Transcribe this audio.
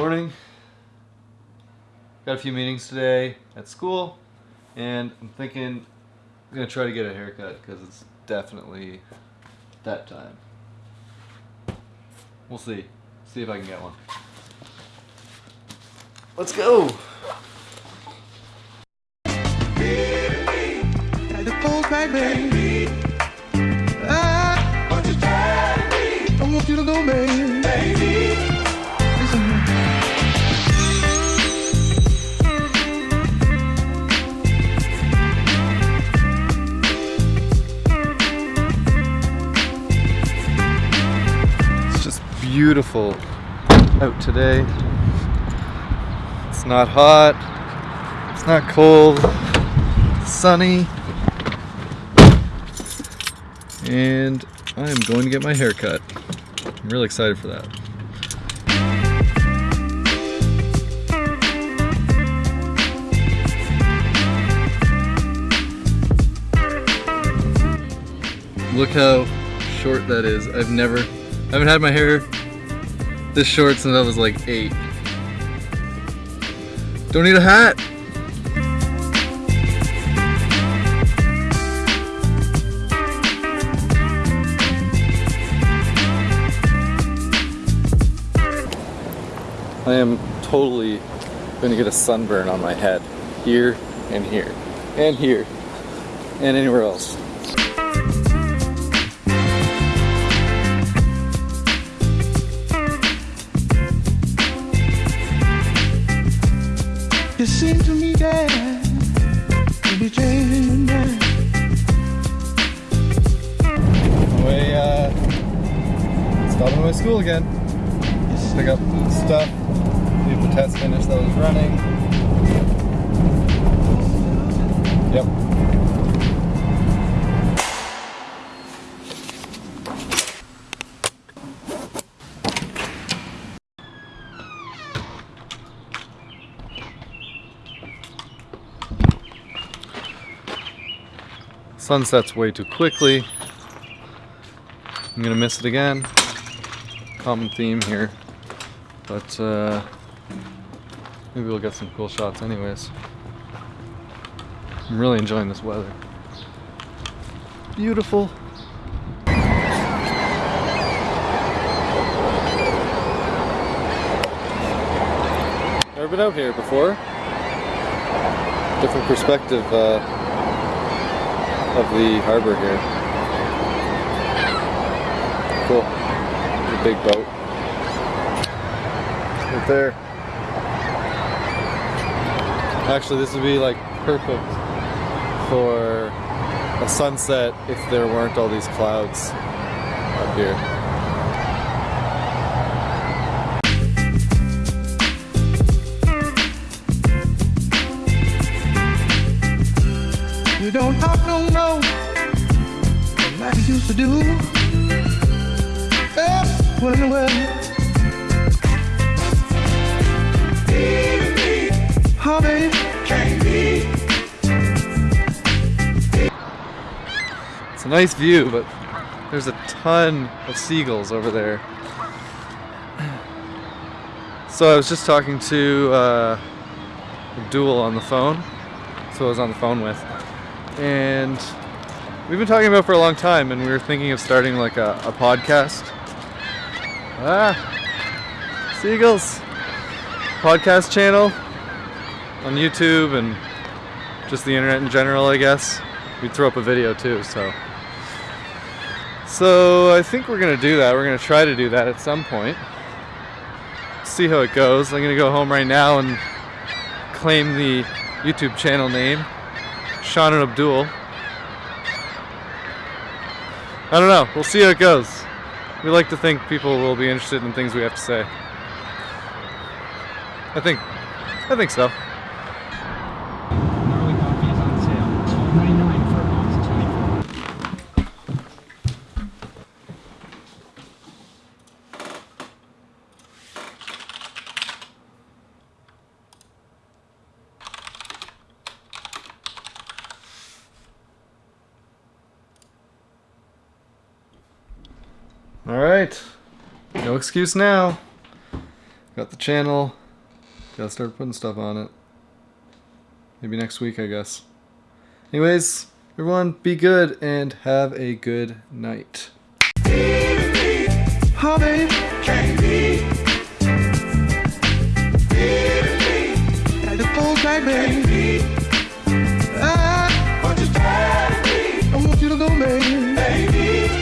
morning. Got a few meetings today at school, and I'm thinking I'm gonna try to get a haircut because it's definitely that time. We'll see. See if I can get one. Let's go! Beautiful out today. It's not hot. It's not cold. It's sunny. And I'm going to get my hair cut. I'm really excited for that. Look how short that is. I've never, I haven't had my hair this short since I was like eight. Don't need a hat. I am totally to get a sunburn on my head. Here and here. And here. And anywhere else. It seemed to me that you'd be changing your mind. Way, uh, stopping by school again. Pick up stuff, leave the test finish that was running. Yep. Sunsets way too quickly. I'm gonna miss it again. Common theme here. But uh, maybe we'll get some cool shots anyways. I'm really enjoying this weather. Beautiful. Never been out here before. Different perspective uh, of the harbor here. Cool. A big boat. Right there. Actually, this would be like perfect for a sunset if there weren't all these clouds up here. You don't talk no used to do. The world? Oh, baby. It's a nice view, but there's a ton of seagulls over there. So I was just talking to uh, Abdul on the phone, who I was on the phone with, and we've been talking about for a long time, and we were thinking of starting like a, a podcast. Ah, seagulls! Podcast channel on YouTube and just the internet in general, I guess. We'd throw up a video too, so. So I think we're gonna do that. We're gonna try to do that at some point. See how it goes. I'm gonna go home right now and claim the YouTube channel name, Sean and Abdul. I don't know. We'll see how it goes. We like to think people will be interested in things we have to say. I think, I think so. All right. No excuse now. Got the channel Gotta start putting stuff on it. Maybe next week, I guess. Anyways, everyone, be good and have a good night. Baby.